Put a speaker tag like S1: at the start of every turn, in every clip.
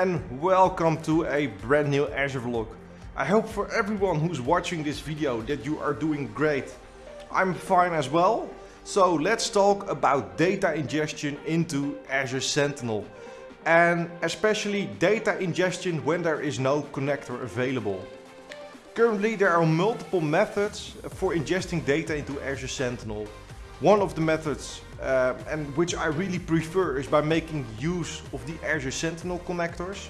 S1: and welcome to a brand new Azure vlog. I hope for everyone who's watching this video that you are doing great. I'm fine as well. So let's talk about data ingestion into Azure Sentinel. And especially data ingestion when there is no connector available. Currently there are multiple methods for ingesting data into Azure Sentinel. One of the methods, uh, and which I really prefer, is by making use of the Azure Sentinel connectors.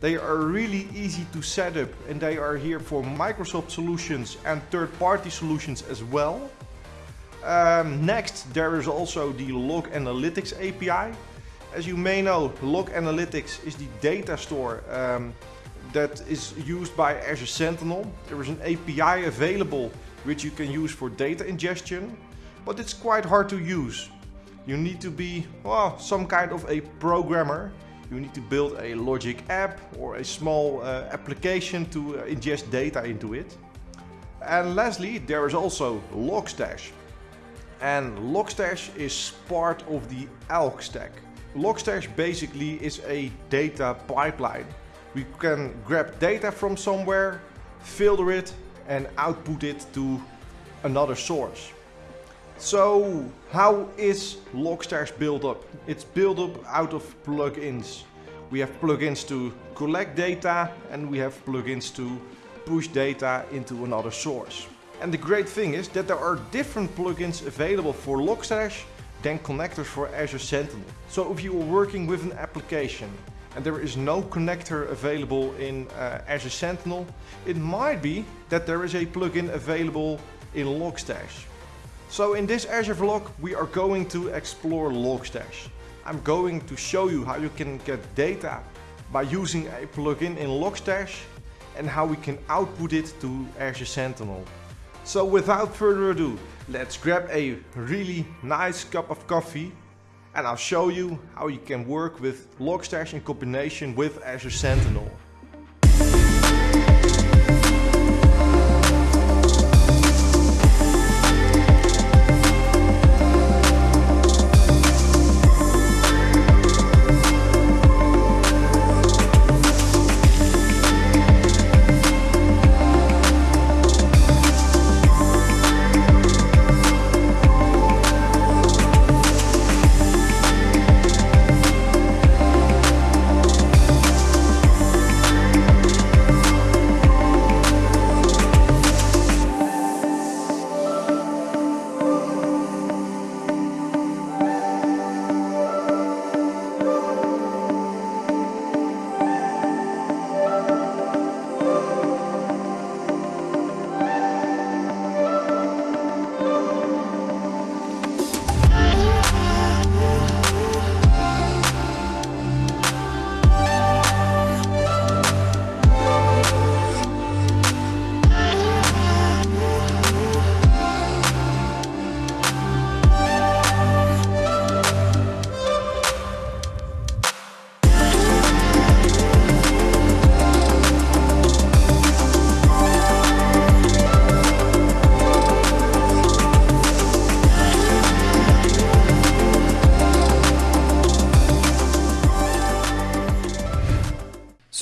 S1: They are really easy to set up and they are here for Microsoft solutions and third-party solutions as well. Um, next, there is also the Log Analytics API. As you may know, Log Analytics is the data store um, that is used by Azure Sentinel. There is an API available which you can use for data ingestion but it's quite hard to use. You need to be, well, some kind of a programmer. You need to build a logic app or a small uh, application to uh, ingest data into it. And lastly, there is also Logstash. And Logstash is part of the Elk stack. Logstash basically is a data pipeline. We can grab data from somewhere, filter it and output it to another source. So how is Logstash built up? It's built up out of plugins. We have plugins to collect data and we have plugins to push data into another source. And the great thing is that there are different plugins available for Logstash than connectors for Azure Sentinel. So if you are working with an application and there is no connector available in uh, Azure Sentinel, it might be that there is a plugin available in Logstash. So in this Azure vlog we are going to explore Logstash. I'm going to show you how you can get data by using a plugin in Logstash and how we can output it to Azure Sentinel. So without further ado, let's grab a really nice cup of coffee and I'll show you how you can work with Logstash in combination with Azure Sentinel.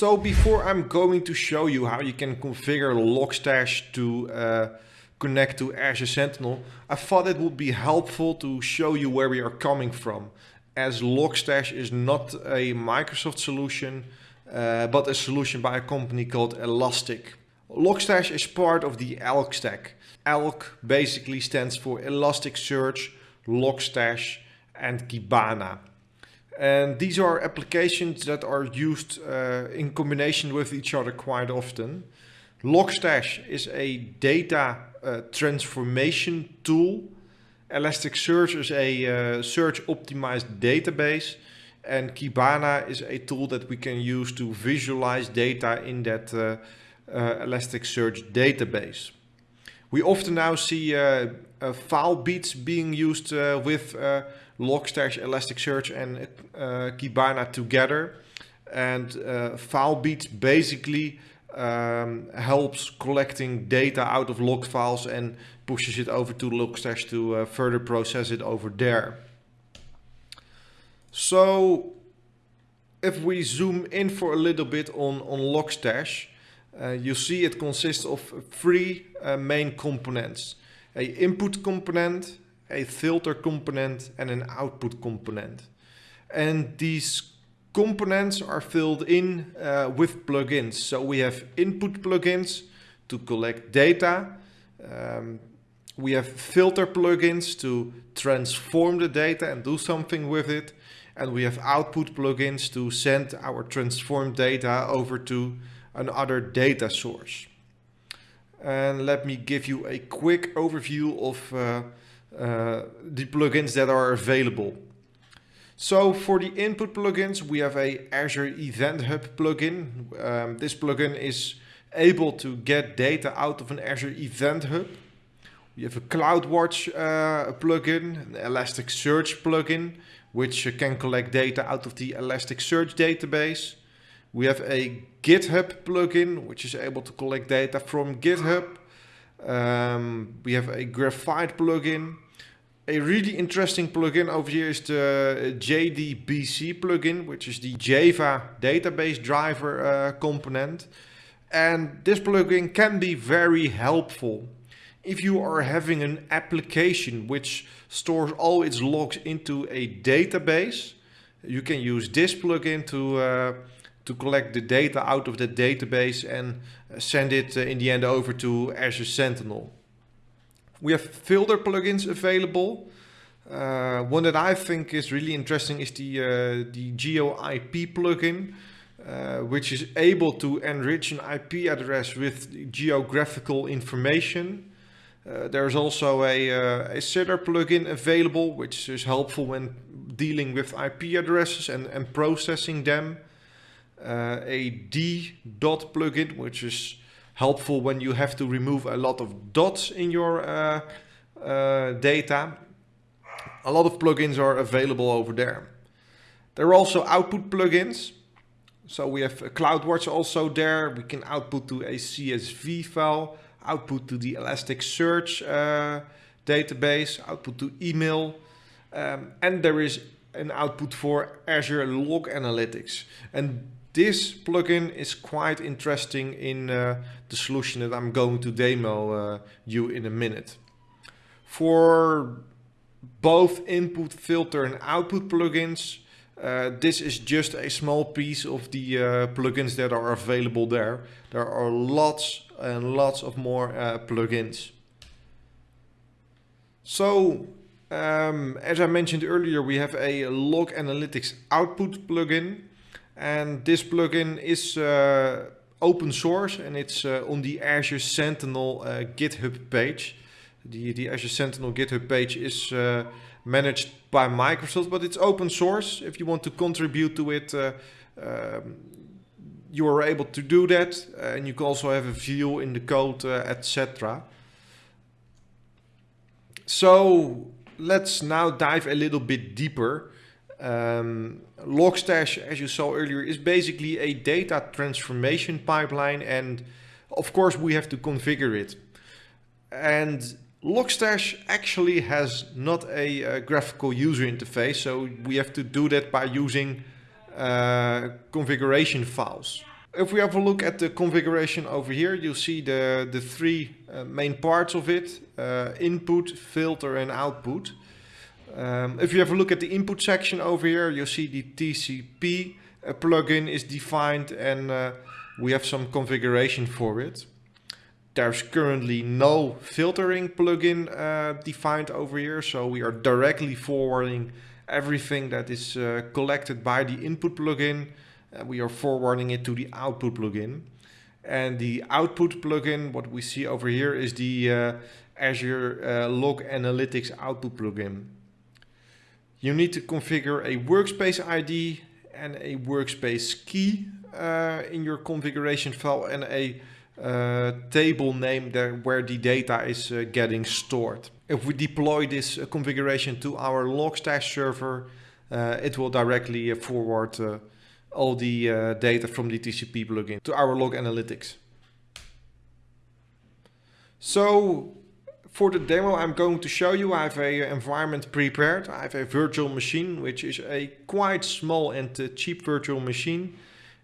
S1: So before I'm going to show you how you can configure Logstash to uh, connect to Azure Sentinel, I thought it would be helpful to show you where we are coming from. As Logstash is not a Microsoft solution, uh, but a solution by a company called Elastic. Logstash is part of the Elk stack. Elk basically stands for Elasticsearch, Logstash and Kibana. And these are applications that are used uh, in combination with each other quite often. Logstash is a data uh, transformation tool. Elasticsearch is a uh, search optimized database. And Kibana is a tool that we can use to visualize data in that uh, uh, Elasticsearch database. We often now see uh, Filebeats being used with Logstash, Elasticsearch and uh, Kibana together. And uh, Filebeats basically um, helps collecting data out of log files and pushes it over to Logstash to uh, further process it over there. So if we zoom in for a little bit on, on Logstash, uh, you see it consists of three uh, main components. A input component, a filter component and an output component. And these components are filled in uh, with plugins. So we have input plugins to collect data. Um, we have filter plugins to transform the data and do something with it. And we have output plugins to send our transformed data over to another data source. And let me give you a quick overview of uh, uh, the plugins that are available. So for the input plugins, we have a Azure Event Hub plugin. Um, this plugin is able to get data out of an Azure Event Hub. We have a CloudWatch uh, plugin, an Elasticsearch plugin, which can collect data out of the Elasticsearch database. We have a GitHub plugin, which is able to collect data from GitHub. Um, we have a Graphite plugin. A really interesting plugin over here is the JDBC plugin, which is the Java database driver uh, component. And this plugin can be very helpful if you are having an application which stores all its logs into a database. You can use this plugin to uh, to collect the data out of the database and send it uh, in the end over to Azure Sentinel. We have filter plugins available. Uh, one that I think is really interesting is the, uh, the GeoIP plugin, uh, which is able to enrich an IP address with geographical information. Uh, there's also a, uh, a CIDR plugin available, which is helpful when dealing with IP addresses and, and processing them uh, a D dot plugin, which is helpful when you have to remove a lot of dots in your uh, uh, data. A lot of plugins are available over there. There are also output plugins. So we have CloudWatch also there. We can output to a CSV file, output to the Elasticsearch uh, database, output to email. Um, and there is an output for Azure Log Analytics. And this plugin is quite interesting in uh, the solution that I'm going to demo uh, you in a minute. For both input filter and output plugins, uh, this is just a small piece of the uh, plugins that are available there. There are lots and lots of more uh, plugins. So, um, as I mentioned earlier, we have a log analytics output plugin. And this plugin is uh, open source and it's uh, on the Azure Sentinel uh, GitHub page. The, the Azure Sentinel GitHub page is uh, managed by Microsoft, but it's open source. If you want to contribute to it, uh, um, you are able to do that. and you can also have a view in the code, uh, etc. So let's now dive a little bit deeper um, Logstash, as you saw earlier, is basically a data transformation pipeline and of course we have to configure it. And Logstash actually has not a, a graphical user interface, so we have to do that by using uh, configuration files. If we have a look at the configuration over here, you'll see the, the three uh, main parts of it, uh, input, filter and output. Um, if you have a look at the input section over here, you'll see the TCP uh, plugin is defined and uh, we have some configuration for it. There's currently no filtering plugin uh, defined over here, so we are directly forwarding everything that is uh, collected by the input plugin. we are forwarding it to the output plugin. And the output plugin, what we see over here is the uh, Azure uh, Log Analytics output plugin. You need to configure a workspace ID and a workspace key uh, in your configuration file and a uh, table name there where the data is uh, getting stored. If we deploy this uh, configuration to our Logstash server, uh, it will directly uh, forward all the data from the TCP plugin to our log analytics. So for the demo I'm going to show you I have a environment prepared. I have a virtual machine which is a quite small and uh, cheap virtual machine.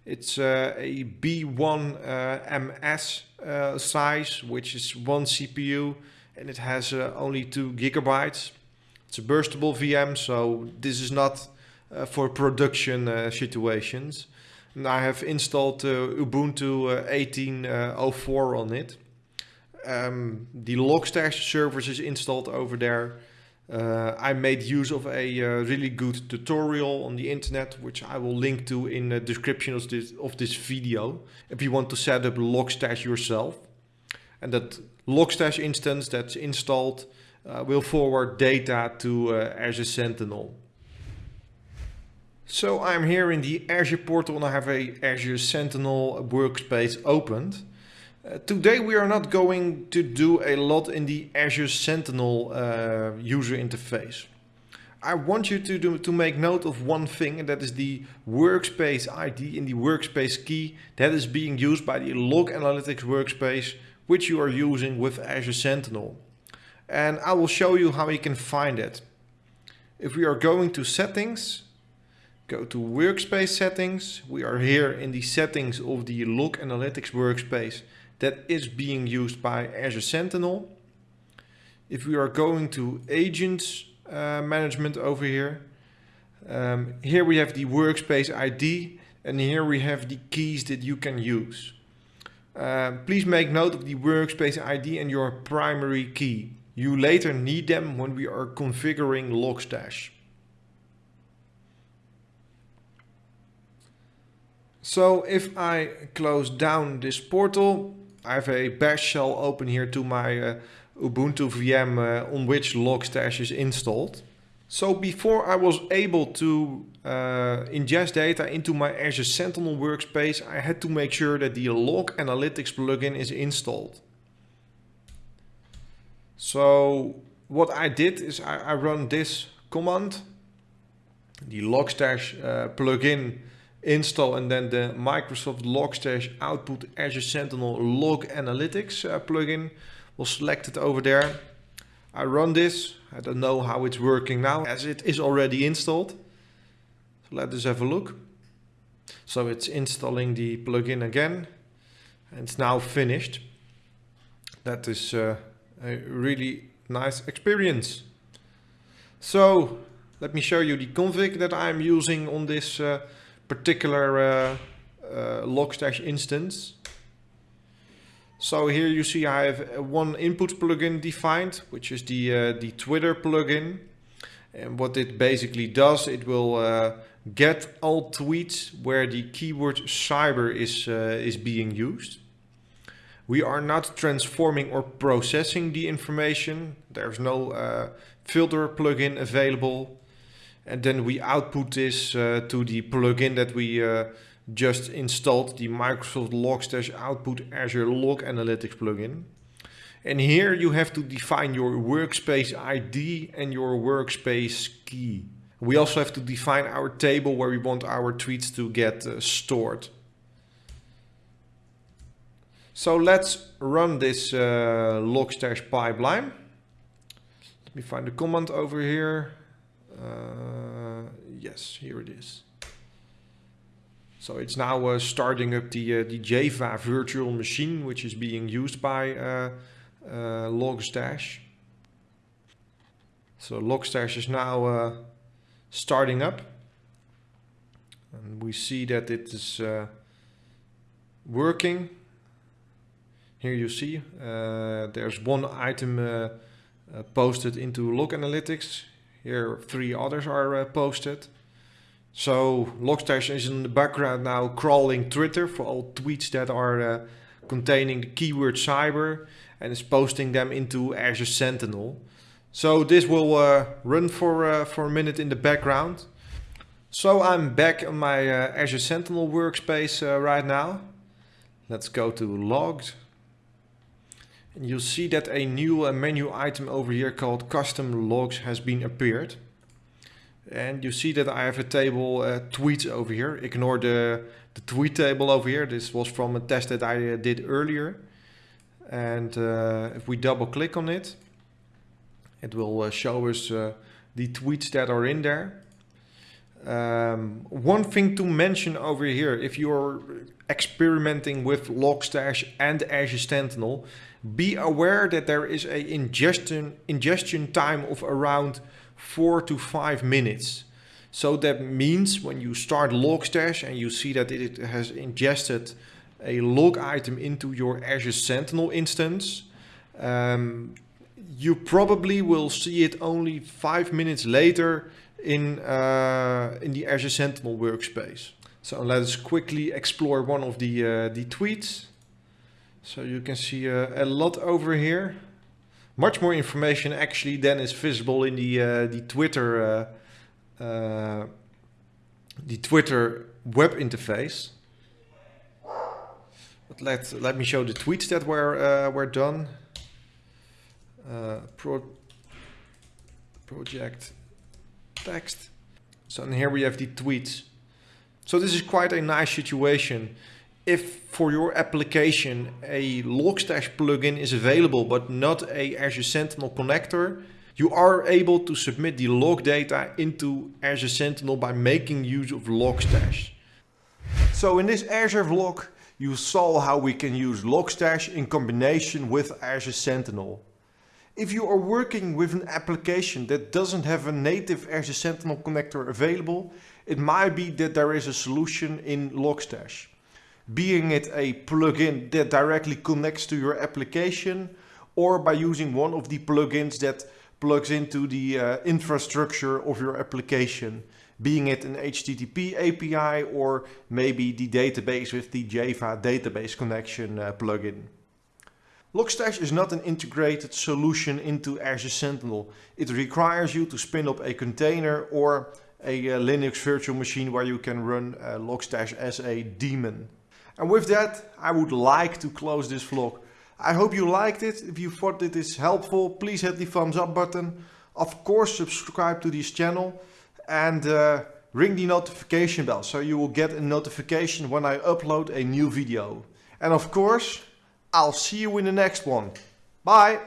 S1: It's uh, a B1 uh, MS uh, size which is one CPU and it has uh, only 2 gigabytes. It's a burstable VM so this is not for production situations. And I have installed Ubuntu 18.04 on it um, the Logstash service is installed over there. Uh, I made use of a uh, really good tutorial on the internet, which I will link to in the description of this, of this video. If you want to set up Logstash yourself. And that Logstash instance that's installed uh, will forward data to Azure Sentinel. So I'm here in the Azure portal and I have a Azure Sentinel workspace opened. Uh, today we are not going to do a lot in the Azure Sentinel uh, user interface. I want you to, do, to make note of one thing and that is the workspace ID in the workspace key that is being used by the log analytics workspace which you are using with Azure Sentinel. And I will show you how you can find it. If we are going to settings, go to workspace settings, we are here in the settings of the log analytics workspace that is being used by Azure Sentinel. If we are going to agents uh, management over here, um, here we have the workspace ID and here we have the keys that you can use. Uh, please make note of the workspace ID and your primary key. You later need them when we are configuring Logstash. So if I close down this portal, I have a bash shell open here to my uh, Ubuntu VM uh, on which Logstash is installed. So before I was able to uh, ingest data into my Azure Sentinel workspace, I had to make sure that the Log Analytics plugin is installed. So what I did is I, I run this command, the Logstash uh, plugin install and then the Microsoft Logstash Output Azure Sentinel Log Analytics uh, plugin was selected over there. I run this. I don't know how it's working now as it is already installed. So let us have a look. So it's installing the plugin again and it's now finished. That is uh, a really nice experience. So let me show you the config that I'm using on this uh, particular uh, uh, Logstash instance. So here you see I have one input plugin defined, which is the, uh, the Twitter plugin. And what it basically does, it will uh, get all tweets where the keyword cyber is, uh, is being used. We are not transforming or processing the information. There's no uh, filter plugin available. And then we output this uh, to the plugin that we uh, just installed, the Microsoft Logstash Output Azure Log Analytics plugin. And here you have to define your workspace ID and your workspace key. We also have to define our table where we want our tweets to get uh, stored. So let's run this uh, Logstash pipeline. Let me find the command over here. Uh, yes, here it is. So it's now uh, starting up the, uh, the Java virtual machine, which is being used by uh, uh, Logstash. So Logstash is now uh, starting up. And we see that it is working. Here you see there's one item posted into Log Analytics. Here three others are uh, posted. So Logstash is in the background now crawling Twitter for all tweets that are uh, containing the keyword cyber and is posting them into Azure Sentinel. So this will uh, run for, uh, for a minute in the background. So I'm back on my uh, Azure Sentinel workspace uh, right now. Let's go to logs and you'll see that a new uh, menu item over here called custom logs has been appeared. And you see that I have a table uh, tweets over here. Ignore the, the tweet table over here. This was from a test that I uh, did earlier. And uh, if we double click on it,
S2: It will uh, show us uh, the tweets that are in there. Um, one thing to mention over here, if you're experimenting with Logstash and Azure Sentinel, be aware that there is a ingestion, ingestion time of around four to five minutes. So that means when you start Logstash and you see that it has ingested a log item into your Azure Sentinel instance, um, you probably will see it only five minutes later in, uh, in the Azure Sentinel workspace. So let us quickly explore one of the, uh, the tweets. So you can see uh, a lot over here. Much more information actually than is visible in the, uh, the Twitter uh, uh, the Twitter web interface. But let, let me show the tweets that were, were done. Pro project text. So and here we have the tweets. So this is quite a nice situation. If for your application a Logstash plugin is available but not a Azure Sentinel connector, you are able to submit the log data into Azure Sentinel by making use of Logstash.
S1: So in this Azure vlog, you saw how we can use Logstash in combination with Azure Sentinel. If you are working with an application that doesn't have a native Azure Sentinel connector available, it might be that there is a solution in Logstash. Being it a plugin that directly connects to your application or by using one of the plugins that plugs into the uh, infrastructure of your application, being it an HTTP API or maybe the database with the Java database connection uh, plugin. Logstash is not an integrated solution into Azure Sentinel. It requires you to spin up a container or a uh, Linux virtual machine where you can run uh, Logstash as a daemon. And with that, I would like to close this vlog. I hope you liked it. If you thought it is helpful, please hit the thumbs up button. Of course, subscribe to this channel and uh, ring the notification bell so you will get a notification when I upload a new video. And of course, I'll see you in the next one. Bye!